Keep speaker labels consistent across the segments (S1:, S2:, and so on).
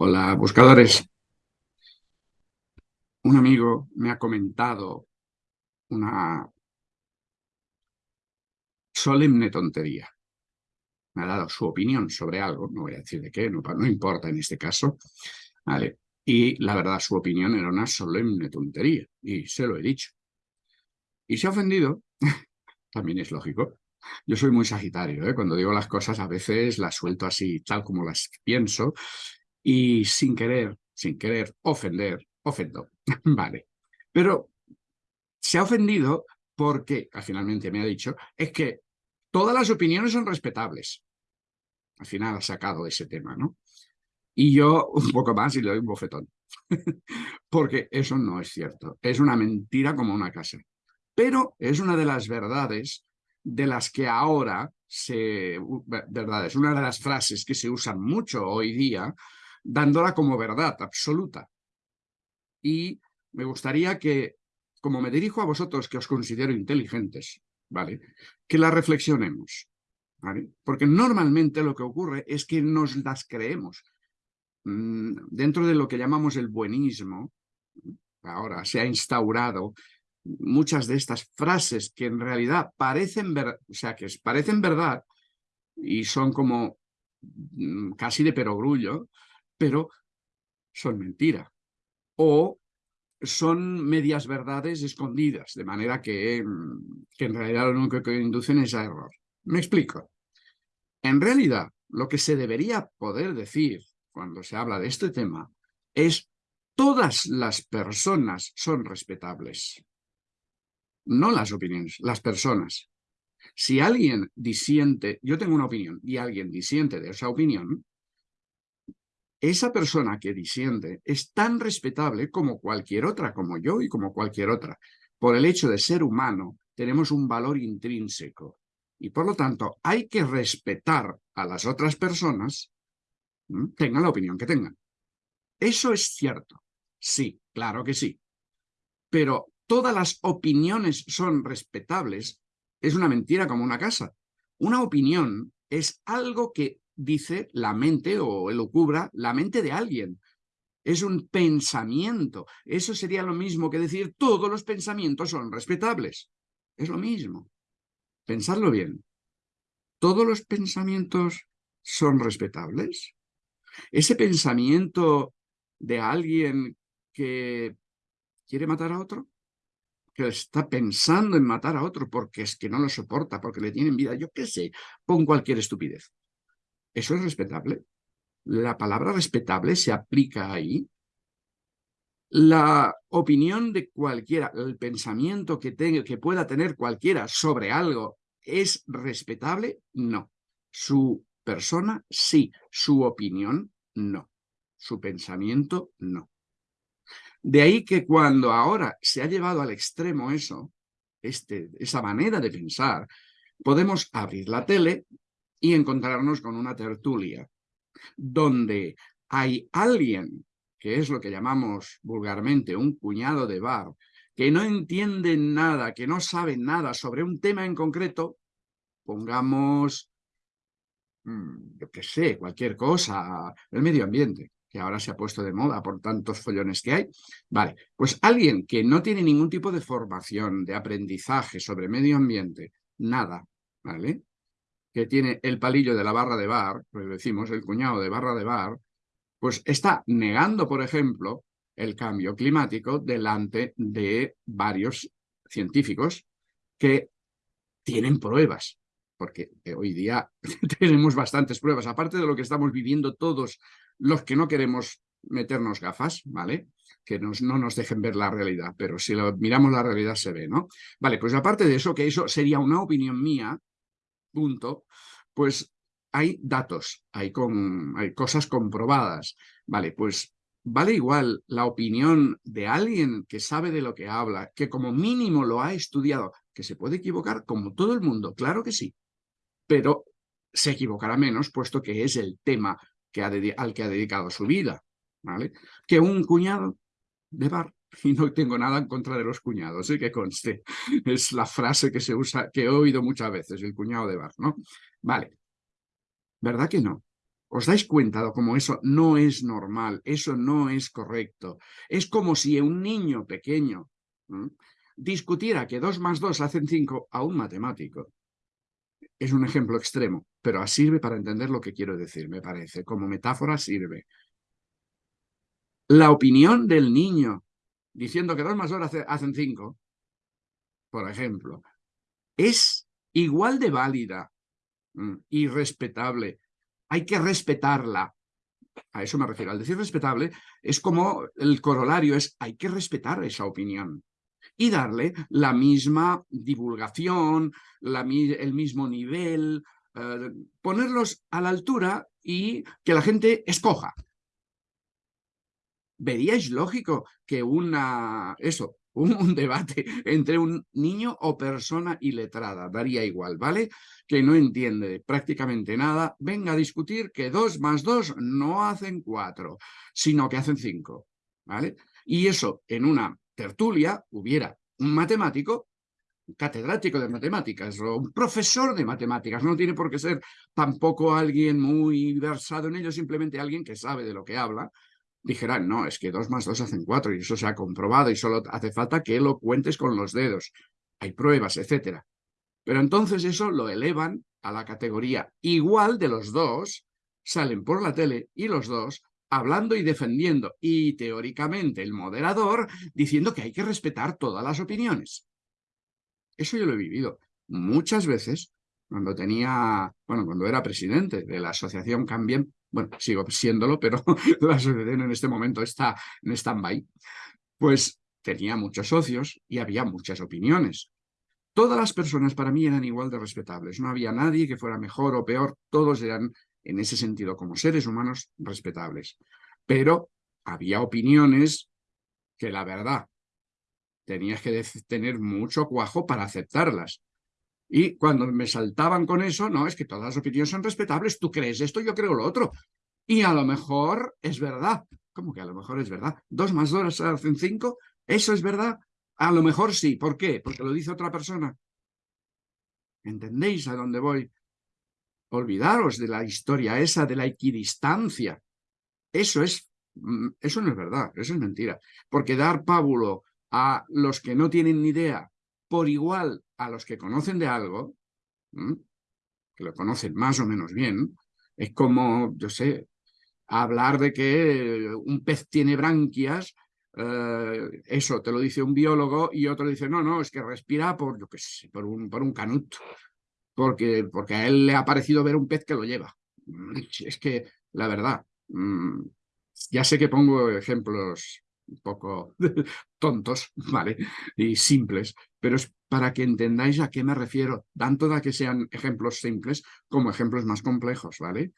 S1: Hola, buscadores. Un amigo me ha comentado una solemne tontería. Me ha dado su opinión sobre algo, no voy a decir de qué, no, no importa en este caso. Vale. Y la verdad, su opinión era una solemne tontería, y se lo he dicho. Y se ha ofendido, también es lógico. Yo soy muy sagitario, ¿eh? cuando digo las cosas a veces las suelto así, tal como las pienso, y sin querer, sin querer ofender, ofendo. vale. Pero se ha ofendido porque, finalmente me ha dicho, es que todas las opiniones son respetables. Al final ha sacado ese tema, ¿no? Y yo un poco más y le doy un bofetón. porque eso no es cierto. Es una mentira como una casa. Pero es una de las verdades de las que ahora se... Verdades, una de las frases que se usan mucho hoy día dándola como verdad absoluta. Y me gustaría que, como me dirijo a vosotros que os considero inteligentes, ¿vale? Que la reflexionemos, ¿vale? Porque normalmente lo que ocurre es que nos las creemos. Mm, dentro de lo que llamamos el buenismo, ahora se ha instaurado muchas de estas frases que en realidad parecen, ver, o sea, que parecen verdad y son como mm, casi de perogrullo, pero son mentira. O son medias verdades escondidas, de manera que, mm, que en realidad lo único que inducen es a error. Me explico. En realidad, lo que se debería poder decir cuando se habla de este tema es todas las personas son respetables. No las opiniones, las personas. Si alguien disiente, yo tengo una opinión y alguien disiente de esa opinión, esa persona que disiente es tan respetable como cualquier otra, como yo y como cualquier otra. Por el hecho de ser humano, tenemos un valor intrínseco. Y por lo tanto, hay que respetar a las otras personas, tengan la opinión que tengan. Eso es cierto. Sí, claro que sí. Pero todas las opiniones son respetables es una mentira como una casa. Una opinión es algo que dice la mente o elucubra la mente de alguien. Es un pensamiento. Eso sería lo mismo que decir todos los pensamientos son respetables. Es lo mismo. Pensadlo bien. ¿Todos los pensamientos son respetables? Ese pensamiento de alguien que quiere matar a otro, que está pensando en matar a otro porque es que no lo soporta, porque le tienen vida, yo qué sé, pon cualquier estupidez. ¿Eso es respetable? ¿La palabra respetable se aplica ahí? La opinión de cualquiera, el pensamiento que, tenga, que pueda tener cualquiera sobre algo, ¿es respetable? No. Su persona, sí. Su opinión, no. Su pensamiento, no. De ahí que cuando ahora se ha llevado al extremo eso, este, esa manera de pensar, podemos abrir la tele y encontrarnos con una tertulia donde hay alguien, que es lo que llamamos vulgarmente un cuñado de bar, que no entiende nada, que no sabe nada sobre un tema en concreto, pongamos, mm, yo qué sé, cualquier cosa, el medio ambiente, que ahora se ha puesto de moda por tantos follones que hay. Vale, pues alguien que no tiene ningún tipo de formación, de aprendizaje sobre medio ambiente, nada, ¿vale? Que tiene el palillo de la barra de bar, pues decimos el cuñado de barra de bar, pues está negando, por ejemplo, el cambio climático delante de varios científicos que tienen pruebas, porque hoy día tenemos bastantes pruebas, aparte de lo que estamos viviendo todos los que no queremos meternos gafas, ¿vale? Que nos, no nos dejen ver la realidad, pero si lo, miramos la realidad se ve, ¿no? Vale, pues aparte de eso, que eso sería una opinión mía, punto, pues hay datos, hay, con, cosas comprobadas. Vale, pues vale igual la opinión de alguien que sabe de lo que habla, que como mínimo lo ha estudiado, que se puede equivocar como todo el mundo, claro que sí, pero se equivocará menos puesto que es el tema que al que ha dedicado su vida, ¿vale? Que un cuñado de bar y no tengo nada en contra de los cuñados, ¿eh? que conste. Es la frase que se usa, que he oído muchas veces, el cuñado de bar, ¿no? Vale. ¿Verdad que no? ¿Os dais cuenta de cómo eso no es normal? Eso no es correcto. Es como si un niño pequeño discutiera que dos más dos hacen cinco a un matemático. Es un ejemplo extremo, pero sirve para entender lo que quiero decir, me parece. Como metáfora sirve. La opinión del niño diciendo que dos más dos hacen cinco, por ejemplo, es igual de válida y respetable hay que respetarla. A eso me refiero. Al decir respetable, es como el corolario es hay que respetar esa opinión y darle la misma divulgación, el mismo nivel, eh, ponerlos a la altura y que la gente escoja. ¿Veríais lógico que una, eso, un, debate entre un niño o persona iletrada, daría igual, ¿vale? Que no entiende prácticamente nada, venga a discutir que dos más dos no hacen cuatro, sino que hacen cinco, ¿vale? Y eso en una tertulia hubiera un matemático catedrático de matemáticas o un profesor de matemáticas, no tiene por qué ser tampoco alguien muy versado en ello, simplemente alguien que sabe de lo que habla, dijeran, no, es que dos más dos hacen cuatro y eso se ha comprobado y solo hace falta que lo cuentes con los dedos. Hay pruebas, etcétera. Pero entonces eso lo elevan a la categoría igual de los dos, salen por la tele y los dos hablando y defendiendo, y teóricamente el moderador diciendo que hay que respetar todas las opiniones. Eso yo lo he vivido muchas veces cuando tenía, bueno, cuando era presidente de la asociación Cambien, bueno, sigo siéndolo, pero la asociación en este momento está en stand-by, pues tenía muchos socios y había muchas opiniones. Todas las personas para mí eran igual de respetables, no había nadie que fuera mejor o peor, todos eran en ese sentido como seres humanos respetables. Pero había opiniones que la verdad tenías que tener mucho cuajo para aceptarlas. Y cuando me saltaban con eso, no, es que todas las opiniones son respetables, tú crees esto, yo creo lo otro. Y a lo mejor es verdad. ¿Cómo que a lo mejor es verdad? ¿Dos más dos hacen cinco? ¿Eso es verdad? A lo mejor sí. ¿Por qué? Porque lo dice otra persona. ¿Entendéis a dónde voy? Olvidaros de la historia esa de la equidistancia. Eso es, mm, eso no es verdad, eso es mentira. Porque dar pábulo a los que no tienen ni idea por igual a los que conocen de algo, que lo conocen más o menos bien, es como, yo sé, hablar de que un pez tiene branquias, eh, eso te lo dice un biólogo y otro dice, no, no, es que respira por, yo qué sé, por un, por un canut, porque, porque a él le ha parecido ver un pez que lo lleva. Es que, la verdad, mm, ya sé que pongo ejemplos un poco tontos, ¿vale? Y simples, pero es para que entendáis a qué me refiero, tanto de que sean ejemplos simples como ejemplos más complejos, ¿vale?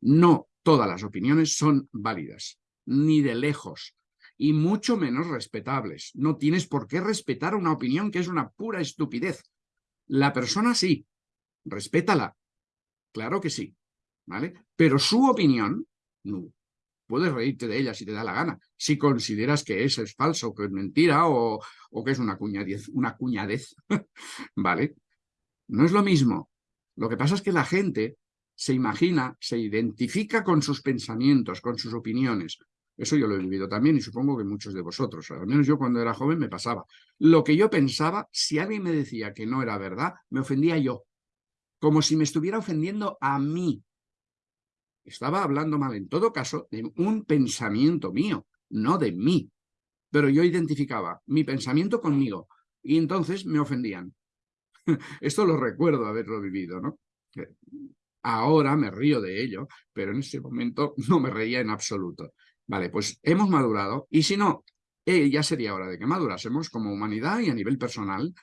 S1: No todas las opiniones son válidas, ni de lejos, y mucho menos respetables. No tienes por qué respetar una opinión que es una pura estupidez. La persona sí, respétala, claro que sí, ¿vale? Pero su opinión, no, puedes reírte de ella si te da la gana, si consideras que eso es falso, que es mentira o, que es una cuñadez, una cuñadez, ¿vale? No es lo mismo. Lo que pasa es que la gente se imagina, se identifica con sus pensamientos, con sus opiniones. Eso yo lo he vivido también y supongo que muchos de vosotros. Al menos yo cuando era joven me pasaba. Lo que yo pensaba, si alguien me decía que no era verdad, me ofendía yo. Como si me estuviera ofendiendo a mí. Estaba hablando mal, en todo caso, de un pensamiento mío, no de mí. Pero yo identificaba mi pensamiento conmigo y entonces me ofendían. Esto lo recuerdo haberlo vivido, ¿no? Ahora me río de ello, pero en ese momento no me reía en absoluto. Vale, pues hemos madurado y si no, eh, ya sería hora de que madurásemos como humanidad y a nivel personal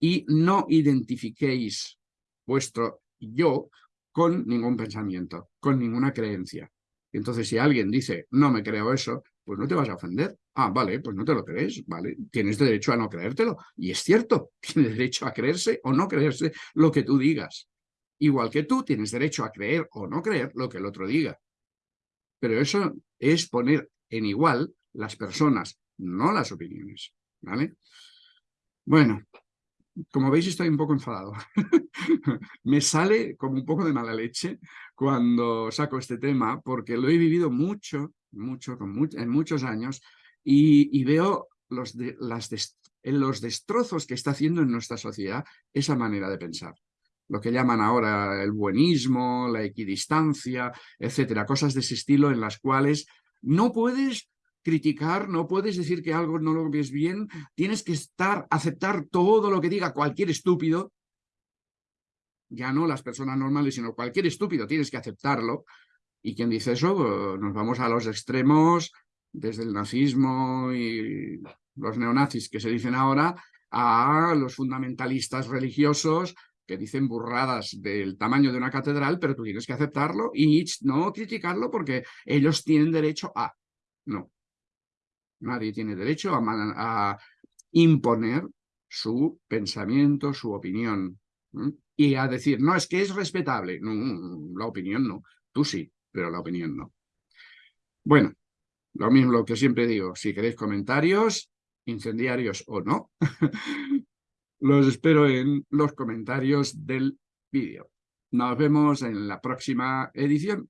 S1: y no identifiquéis vuestro yo con ningún pensamiento, con ninguna creencia. Entonces, si alguien dice, no me creo eso, pues no te vas a ofender. Ah, vale, pues no te lo crees, vale. Tienes derecho a no creértelo. Y es cierto, tienes derecho a creerse o no creerse lo que tú digas. Igual que tú tienes derecho a creer o no creer lo que el otro diga. Pero eso es poner en igual las personas, no las opiniones. ¿Vale? Bueno, como veis estoy un poco enfadado. Me sale como un poco de mala leche cuando saco este tema, porque lo he vivido mucho, mucho, en muchos años, y, veo los, las los destrozos que está haciendo en nuestra sociedad esa manera de pensar. Lo que llaman ahora el buenismo, la equidistancia, etcétera, cosas de ese estilo en las cuales no puedes criticar, no puedes decir que algo no lo ves bien, tienes que estar, aceptar todo lo que diga cualquier estúpido, ya no las personas normales, sino cualquier estúpido, tienes que aceptarlo. Y quien dice eso, nos vamos a los extremos, desde el nazismo y los neonazis que se dicen ahora, a los fundamentalistas religiosos que dicen burradas del tamaño de una catedral, pero tú tienes que aceptarlo y no criticarlo porque ellos tienen derecho a... No. Nadie tiene derecho a, imponer su pensamiento, su opinión y a decir, no, es que es respetable. No, la opinión no. Tú sí, pero la opinión no. Bueno, lo mismo que siempre digo, si queréis comentarios, incendiarios o no, los espero en los comentarios del vídeo. Nos vemos en la próxima edición.